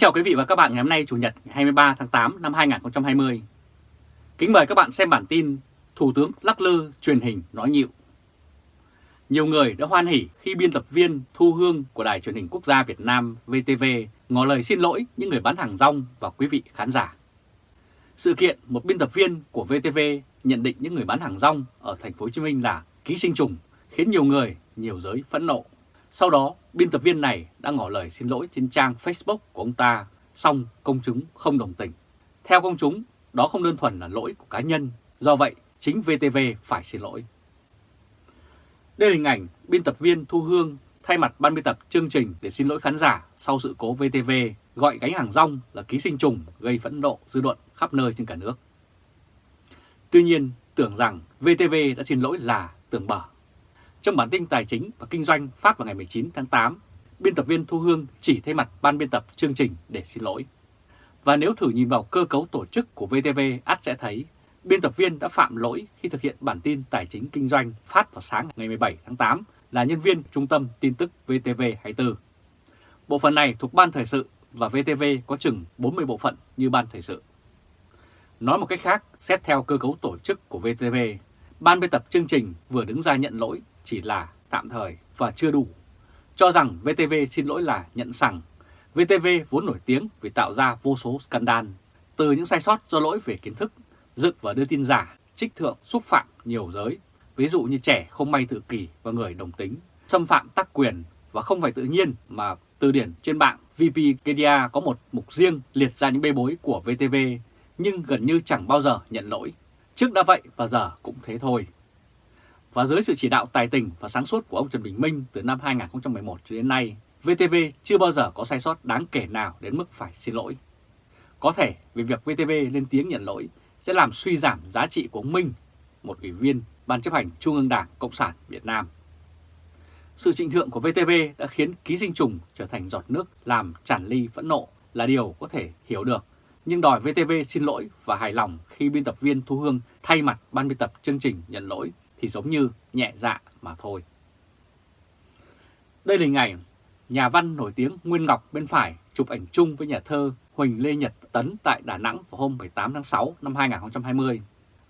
chào quý vị và các bạn ngày hôm nay Chủ nhật 23 tháng 8 năm 2020. Kính mời các bạn xem bản tin Thủ tướng lắc lư truyền hình nói nhịu. Nhiều người đã hoan hỉ khi biên tập viên Thu Hương của Đài truyền hình quốc gia Việt Nam VTV ngỏ lời xin lỗi những người bán hàng rong và quý vị khán giả. Sự kiện một biên tập viên của VTV nhận định những người bán hàng rong ở thành phố Hồ Chí Minh là ký sinh trùng khiến nhiều người, nhiều giới phẫn nộ. Sau đó, biên tập viên này đã ngỏ lời xin lỗi trên trang Facebook của ông ta, song công chúng không đồng tình. Theo công chúng, đó không đơn thuần là lỗi của cá nhân, do vậy chính VTV phải xin lỗi. Đây là hình ảnh biên tập viên Thu Hương thay mặt ban biên tập chương trình để xin lỗi khán giả sau sự cố VTV gọi gánh hàng rong là ký sinh trùng gây phẫn nộ dư luận khắp nơi trên cả nước. Tuy nhiên, tưởng rằng VTV đã xin lỗi là tưởng bở. Trong bản tin tài chính và kinh doanh phát vào ngày 19 tháng 8, biên tập viên Thu Hương chỉ thay mặt ban biên tập chương trình để xin lỗi. Và nếu thử nhìn vào cơ cấu tổ chức của VTV, ắt sẽ thấy biên tập viên đã phạm lỗi khi thực hiện bản tin tài chính kinh doanh phát vào sáng ngày 17 tháng 8 là nhân viên trung tâm tin tức VTV24. Bộ phận này thuộc Ban Thời sự và VTV có chừng 40 bộ phận như Ban Thời sự. Nói một cách khác, xét theo cơ cấu tổ chức của VTV, ban biên tập chương trình vừa đứng ra nhận lỗi chỉ là tạm thời và chưa đủ. Cho rằng VTV xin lỗi là nhận rằng VTV vốn nổi tiếng vì tạo ra vô số scandal, từ những sai sót do lỗi về kiến thức, dựng và đưa tin giả, trích thượng, xúc phạm nhiều giới, ví dụ như trẻ không may tự kỷ và người đồng tính, xâm phạm tác quyền và không phải tự nhiên mà từ điển trên mạng Wikipedia có một mục riêng liệt ra những bê bối của VTV nhưng gần như chẳng bao giờ nhận lỗi. Trước đã vậy và giờ cũng thế thôi. Và dưới sự chỉ đạo tài tình và sáng suốt của ông Trần Bình Minh từ năm 2011 cho đến nay, VTV chưa bao giờ có sai sót đáng kể nào đến mức phải xin lỗi. Có thể vì việc VTV lên tiếng nhận lỗi sẽ làm suy giảm giá trị của ông Minh, một ủy viên Ban chấp hành Trung ương Đảng Cộng sản Việt Nam. Sự trịnh thượng của VTV đã khiến ký sinh trùng trở thành giọt nước làm tràn ly phẫn nộ là điều có thể hiểu được nhưng đòi VTV xin lỗi và hài lòng khi biên tập viên Thu Hương thay mặt ban biên tập chương trình nhận lỗi thì giống như nhẹ dạ mà thôi. Đây là hình ảnh nhà văn nổi tiếng Nguyên Ngọc bên phải chụp ảnh chung với nhà thơ Huỳnh Lê Nhật Tấn tại Đà Nẵng vào hôm 18 tháng 6 năm 2020.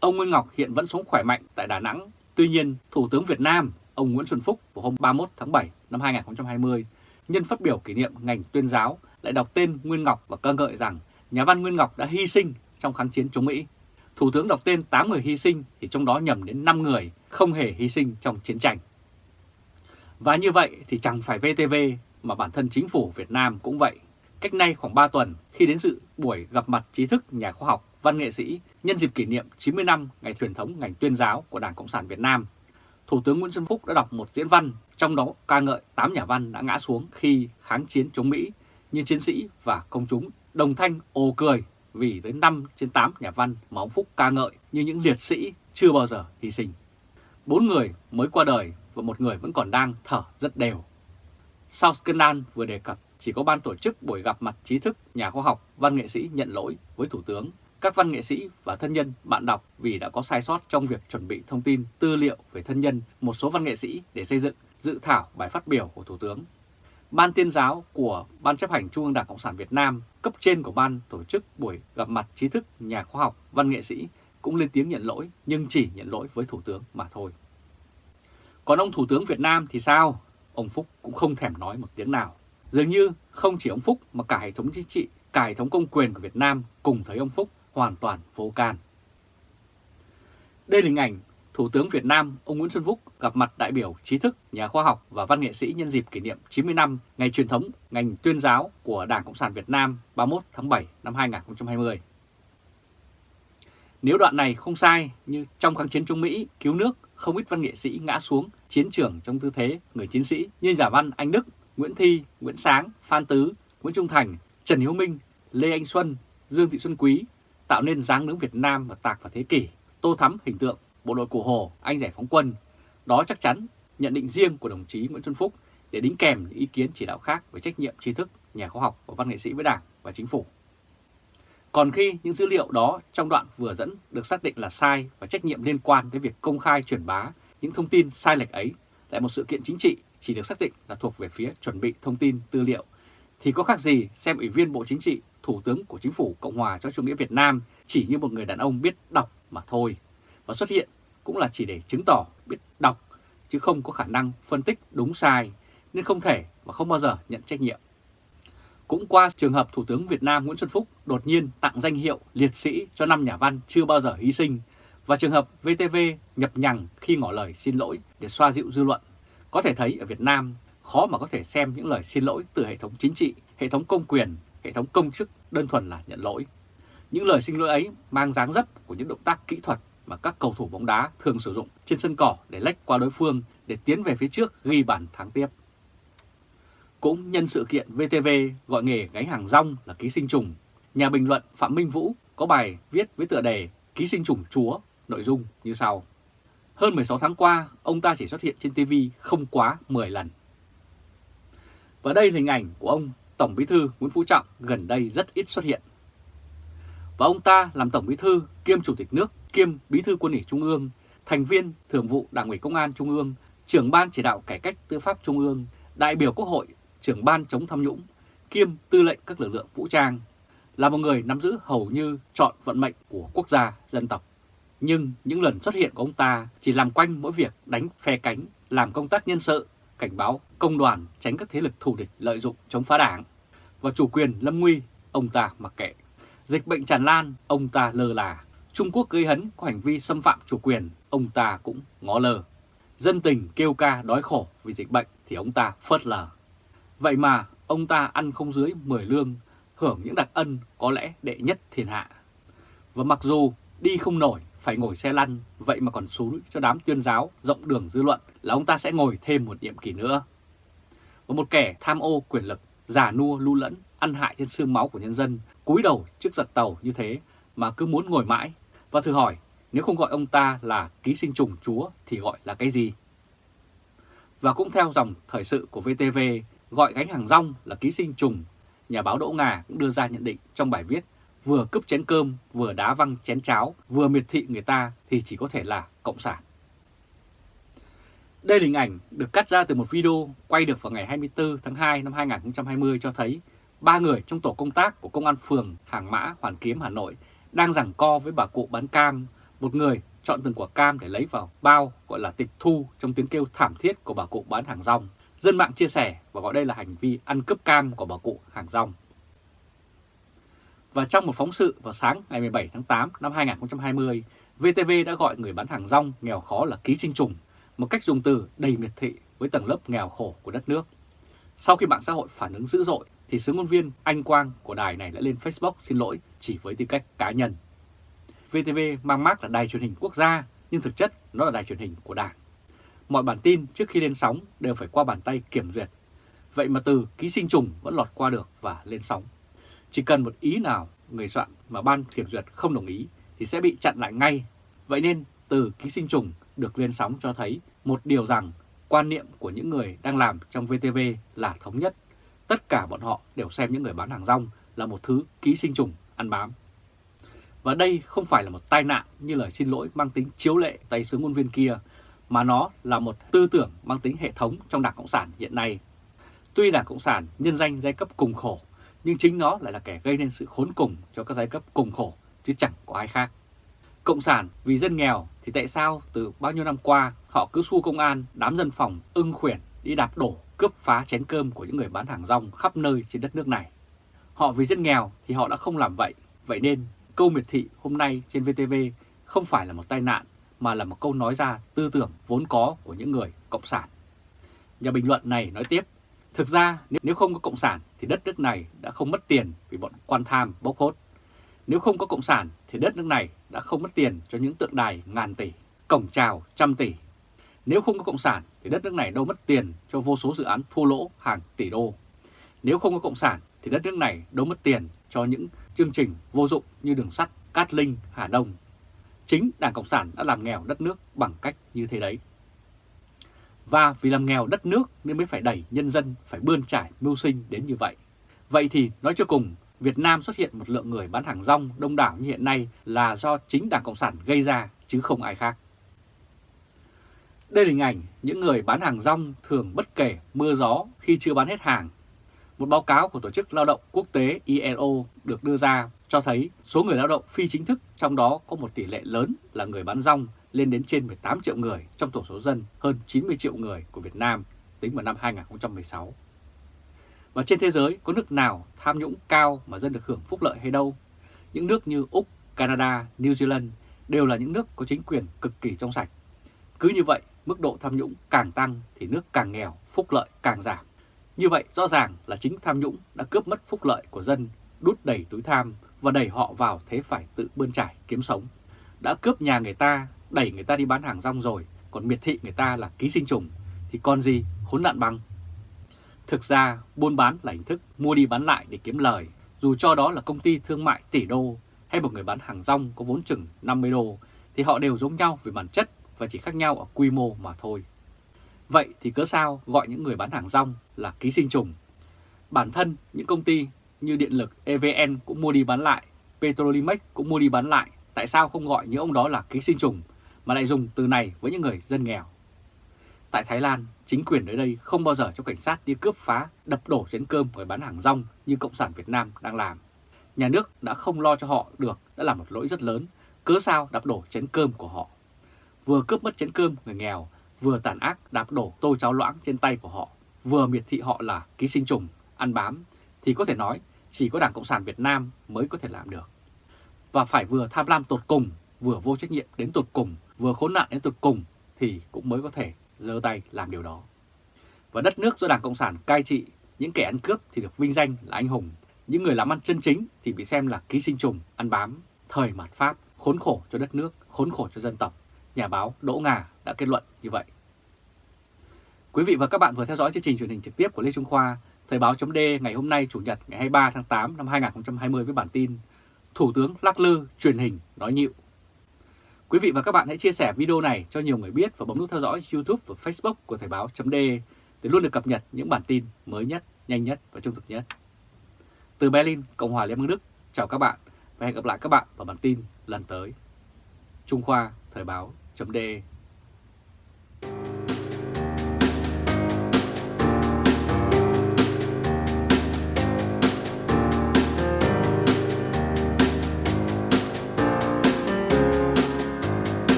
Ông Nguyên Ngọc hiện vẫn sống khỏe mạnh tại Đà Nẵng. Tuy nhiên, Thủ tướng Việt Nam, ông Nguyễn Xuân Phúc vào hôm 31 tháng 7 năm 2020, nhân phát biểu kỷ niệm ngành tuyên giáo lại đọc tên Nguyên Ngọc và ca ngợi rằng nhà văn Nguyên Ngọc đã hy sinh trong kháng chiến chống Mỹ. Thủ tướng đọc tên 8 người hy sinh thì trong đó nhầm đến 5 người không hề hy sinh trong chiến tranh. Và như vậy thì chẳng phải VTV mà bản thân chính phủ Việt Nam cũng vậy. Cách nay khoảng 3 tuần khi đến dự buổi gặp mặt trí thức nhà khoa học, văn nghệ sĩ nhân dịp kỷ niệm 90 năm ngày truyền thống ngành tuyên giáo của Đảng Cộng sản Việt Nam, Thủ tướng Nguyễn Xuân Phúc đã đọc một diễn văn, trong đó ca ngợi 8 nhà văn đã ngã xuống khi kháng chiến chống Mỹ như chiến sĩ và công chúng đồng thanh ồ cười vì tới 5 trên 8 nhà văn mà ông Phúc ca ngợi như những liệt sĩ chưa bao giờ hy sinh. Bốn người mới qua đời và một người vẫn còn đang thở rất đều. Sau scandal vừa đề cập, chỉ có ban tổ chức buổi gặp mặt trí thức, nhà khoa học, văn nghệ sĩ nhận lỗi với Thủ tướng, các văn nghệ sĩ và thân nhân, bạn đọc vì đã có sai sót trong việc chuẩn bị thông tin, tư liệu về thân nhân một số văn nghệ sĩ để xây dựng dự thảo bài phát biểu của Thủ tướng Ban tuyên giáo của Ban chấp hành Trung ương Đảng Cộng sản Việt Nam, cấp trên của ban tổ chức buổi gặp mặt trí thức, nhà khoa học, văn nghệ sĩ cũng lên tiếng nhận lỗi nhưng chỉ nhận lỗi với Thủ tướng mà thôi. Còn ông Thủ tướng Việt Nam thì sao? Ông Phúc cũng không thèm nói một tiếng nào. Dường như không chỉ ông Phúc mà cả hệ thống chính trị, cả hệ thống công quyền của Việt Nam cùng thấy ông Phúc hoàn toàn vô can. Đây là hình ảnh Thủ tướng Việt Nam ông Nguyễn Xuân Phúc gặp mặt đại biểu trí thức, nhà khoa học và văn nghệ sĩ nhân dịp kỷ niệm 90 năm ngày truyền thống ngành tuyên giáo của Đảng Cộng sản Việt Nam 31 tháng 7 năm 2020. Nếu đoạn này không sai như trong kháng chiến Trung Mỹ cứu nước không ít văn nghệ sĩ ngã xuống chiến trường trong tư thế người chiến sĩ như giả văn Anh Đức, Nguyễn Thi, Nguyễn Sáng, Phan Tứ, Nguyễn Trung Thành, Trần Hiếu Minh, Lê Anh Xuân, Dương Thị Xuân Quý tạo nên dáng đứng Việt Nam và tạc vào thế kỷ, tô thắm hình tượng bộ đội Cụ Hồ, anh giải phóng quân. Đó chắc chắn nhận định riêng của đồng chí Nguyễn Xuân Phúc để đính kèm những ý kiến chỉ đạo khác về trách nhiệm trí thức, nhà khoa học và văn nghệ sĩ với Đảng và Chính phủ. Còn khi những dữ liệu đó trong đoạn vừa dẫn được xác định là sai và trách nhiệm liên quan tới việc công khai truyền bá những thông tin sai lệch ấy, tại một sự kiện chính trị chỉ được xác định là thuộc về phía chuẩn bị thông tin tư liệu, thì có khác gì xem Ủy viên Bộ Chính trị, Thủ tướng của Chính phủ Cộng hòa cho chủ nghĩa Việt Nam chỉ như một người đàn ông biết đọc mà thôi. Và xuất hiện cũng là chỉ để chứng tỏ biết đọc chứ không có khả năng phân tích đúng sai nên không thể và không bao giờ nhận trách nhiệm. Cũng qua trường hợp Thủ tướng Việt Nam Nguyễn Xuân Phúc đột nhiên tặng danh hiệu liệt sĩ cho năm nhà văn chưa bao giờ hy sinh và trường hợp VTV nhập nhằng khi ngỏ lời xin lỗi để xoa dịu dư luận, có thể thấy ở Việt Nam khó mà có thể xem những lời xin lỗi từ hệ thống chính trị, hệ thống công quyền, hệ thống công chức đơn thuần là nhận lỗi. Những lời xin lỗi ấy mang dáng dấp của những động tác kỹ thuật mà các cầu thủ bóng đá thường sử dụng trên sân cỏ để lách qua đối phương để tiến về phía trước ghi bàn thắng tiếp. Cũng nhân sự kiện VTV gọi nghề gánh hàng rong là ký sinh trùng, nhà bình luận Phạm Minh Vũ có bài viết với tựa đề Ký sinh trùng chúa, nội dung như sau. Hơn 16 tháng qua, ông ta chỉ xuất hiện trên TV không quá 10 lần. Và đây là hình ảnh của ông Tổng Bí thư Nguyễn Phú Trọng gần đây rất ít xuất hiện. Và ông ta làm Tổng Bí thư kiêm Chủ tịch nước kiêm Bí thư Quân ủy Trung ương, thành viên Thường vụ Đảng ủy Công an Trung ương, trưởng ban chỉ đạo cải cách tư pháp Trung ương, đại biểu Quốc hội, trưởng ban chống tham nhũng, kiêm tư lệnh các lực lượng vũ trang, là một người nắm giữ hầu như chọn vận mệnh của quốc gia, dân tộc. Nhưng những lần xuất hiện của ông ta chỉ làm quanh mỗi việc đánh phe cánh, làm công tác nhân sự, cảnh báo công đoàn tránh các thế lực thù địch lợi dụng chống phá đảng. Và chủ quyền lâm nguy, ông ta mặc kệ. Dịch bệnh tràn lan, ông ta lơ là. Trung Quốc gây hấn có hành vi xâm phạm chủ quyền, ông ta cũng ngó lơ. Dân tình kêu ca đói khổ vì dịch bệnh thì ông ta phớt lờ. Vậy mà ông ta ăn không dưới 10 lương, hưởng những đặc ân có lẽ đệ nhất thiên hạ. Và mặc dù đi không nổi, phải ngồi xe lăn, vậy mà còn xúi cho đám tuyên giáo rộng đường dư luận là ông ta sẽ ngồi thêm một nhiệm kỳ nữa. Và một kẻ tham ô quyền lực, giả nua lưu lẫn, ăn hại trên xương máu của nhân dân, cúi đầu trước giật tàu như thế mà cứ muốn ngồi mãi. Và thử hỏi, nếu không gọi ông ta là ký sinh trùng chúa thì gọi là cái gì? Và cũng theo dòng thời sự của VTV, gọi gánh hàng rong là ký sinh trùng, nhà báo Đỗ Ngà cũng đưa ra nhận định trong bài viết vừa cướp chén cơm, vừa đá văng chén cháo, vừa miệt thị người ta thì chỉ có thể là Cộng sản. Đây là hình ảnh được cắt ra từ một video quay được vào ngày 24 tháng 2 năm 2020 cho thấy ba người trong tổ công tác của Công an phường Hàng Mã, Hoàn Kiếm, Hà Nội đang giằng co với bà cụ bán cam. Một người chọn từng quả cam để lấy vào bao gọi là tịch thu trong tiếng kêu thảm thiết của bà cụ bán hàng rong. Dân mạng chia sẻ và gọi đây là hành vi ăn cướp cam của bà cụ hàng rong. Và trong một phóng sự vào sáng ngày 17 tháng 8 năm 2020, VTV đã gọi người bán hàng rong nghèo khó là ký sinh trùng, một cách dùng từ đầy miệt thị với tầng lớp nghèo khổ của đất nước. Sau khi mạng xã hội phản ứng dữ dội, thì sứ ngôn viên Anh Quang của đài này đã lên Facebook xin lỗi chỉ với tư cách cá nhân. VTV mang mác là đài truyền hình quốc gia, nhưng thực chất nó là đài truyền hình của Đảng. Mọi bản tin trước khi lên sóng đều phải qua bàn tay kiểm duyệt. Vậy mà từ ký sinh trùng vẫn lọt qua được và lên sóng. Chỉ cần một ý nào người soạn mà ban kiểm duyệt không đồng ý thì sẽ bị chặn lại ngay. Vậy nên từ ký sinh trùng được lên sóng cho thấy một điều rằng quan niệm của những người đang làm trong VTV là thống nhất. Tất cả bọn họ đều xem những người bán hàng rong là một thứ ký sinh trùng ăn bám. Và đây không phải là một tai nạn như lời xin lỗi mang tính chiếu lệ tay sướng ngôn viên kia, mà nó là một tư tưởng mang tính hệ thống trong Đảng Cộng sản hiện nay. Tuy Đảng Cộng sản nhân danh giai cấp cùng khổ, nhưng chính nó lại là kẻ gây nên sự khốn cùng cho các giai cấp cùng khổ, chứ chẳng có ai khác. Cộng sản vì dân nghèo thì tại sao từ bao nhiêu năm qua họ cứ xua công an, đám dân phòng, ưng khuyển đi đạp đổ, cướp phá chén cơm của những người bán hàng rong khắp nơi trên đất nước này. Họ vì dân nghèo thì họ đã không làm vậy, vậy nên câu miệt thị hôm nay trên VTV không phải là một tai nạn mà là một câu nói ra tư tưởng vốn có của những người cộng sản. Nhà bình luận này nói tiếp, thực ra nếu không có cộng sản thì đất nước này đã không mất tiền vì bọn quan tham bốc hốt. Nếu không có cộng sản thì đất nước này đã không mất tiền cho những tượng đài ngàn tỷ, cổng chào trăm tỷ. Nếu không có cộng sản thì đất nước này đâu mất tiền cho vô số dự án thua lỗ hàng tỷ đô. Nếu không có cộng sản thì đất nước này đâu mất tiền cho những chương trình vô dụng như đường sắt, Cát Linh, Hà Đông. Chính Đảng Cộng sản đã làm nghèo đất nước bằng cách như thế đấy. Và vì làm nghèo đất nước nên mới phải đẩy nhân dân phải bươn trải mưu sinh đến như vậy. Vậy thì nói cho cùng, Việt Nam xuất hiện một lượng người bán hàng rong đông đảo như hiện nay là do chính Đảng Cộng sản gây ra chứ không ai khác. Đây là hình ảnh những người bán hàng rong thường bất kể mưa gió khi chưa bán hết hàng. Một báo cáo của Tổ chức Lao động Quốc tế ILO được đưa ra cho thấy số người lao động phi chính thức trong đó có một tỷ lệ lớn là người bán rong lên đến trên 18 triệu người trong tổng số dân hơn 90 triệu người của Việt Nam tính vào năm 2016. Và trên thế giới có nước nào tham nhũng cao mà dân được hưởng phúc lợi hay đâu? Những nước như Úc, Canada, New Zealand đều là những nước có chính quyền cực kỳ trong sạch. Cứ như vậy, mức độ tham nhũng càng tăng thì nước càng nghèo, phúc lợi càng giảm. Như vậy rõ ràng là chính tham nhũng đã cướp mất phúc lợi của dân, đút đầy túi tham và đẩy họ vào thế phải tự bươn trải kiếm sống. Đã cướp nhà người ta, đẩy người ta đi bán hàng rong rồi, còn miệt thị người ta là ký sinh trùng, thì còn gì khốn nạn bằng. Thực ra, buôn bán là hình thức mua đi bán lại để kiếm lời, dù cho đó là công ty thương mại tỷ đô hay một người bán hàng rong có vốn chừng 50 đô, thì họ đều giống nhau về bản chất và chỉ khác nhau ở quy mô mà thôi. Vậy thì cớ sao gọi những người bán hàng rong là ký sinh trùng? Bản thân những công ty như điện lực EVN cũng mua đi bán lại, Petrolimex cũng mua đi bán lại, tại sao không gọi những ông đó là ký sinh trùng mà lại dùng từ này với những người dân nghèo? Tại Thái Lan, chính quyền ở đây không bao giờ cho cảnh sát đi cướp phá, đập đổ chén cơm người bán hàng rong như Cộng sản Việt Nam đang làm. Nhà nước đã không lo cho họ được đã là một lỗi rất lớn, cớ sao đập đổ chén cơm của họ. Vừa cướp mất chén cơm người nghèo, vừa tàn ác đạp đổ tô cháo loãng trên tay của họ, vừa miệt thị họ là ký sinh trùng, ăn bám, thì có thể nói chỉ có Đảng Cộng sản Việt Nam mới có thể làm được. Và phải vừa tham lam tột cùng, vừa vô trách nhiệm đến tột cùng, vừa khốn nạn đến tột cùng thì cũng mới có thể giơ tay làm điều đó. Và đất nước do Đảng Cộng sản cai trị, những kẻ ăn cướp thì được vinh danh là anh hùng, những người làm ăn chân chính thì bị xem là ký sinh trùng, ăn bám, thời mạt Pháp, khốn khổ cho đất nước, khốn khổ cho dân tộc. Nhà báo Đỗ Ngà đã kết luận như vậy. Quý vị và các bạn vừa theo dõi chương trình truyền hình trực tiếp của Lê Trung Khoa, Thời báo chấm ngày hôm nay Chủ nhật ngày 23 tháng 8 năm 2020 với bản tin Thủ tướng lắc lư truyền hình nói nhịu. Quý vị và các bạn hãy chia sẻ video này cho nhiều người biết và bấm nút theo dõi YouTube và Facebook của Thời báo chấm để luôn được cập nhật những bản tin mới nhất, nhanh nhất và trung thực nhất. Từ Berlin, Cộng hòa Liên bang Đức, chào các bạn và hẹn gặp lại các bạn vào bản tin lần tới. Trung Khoa Thời báo chấm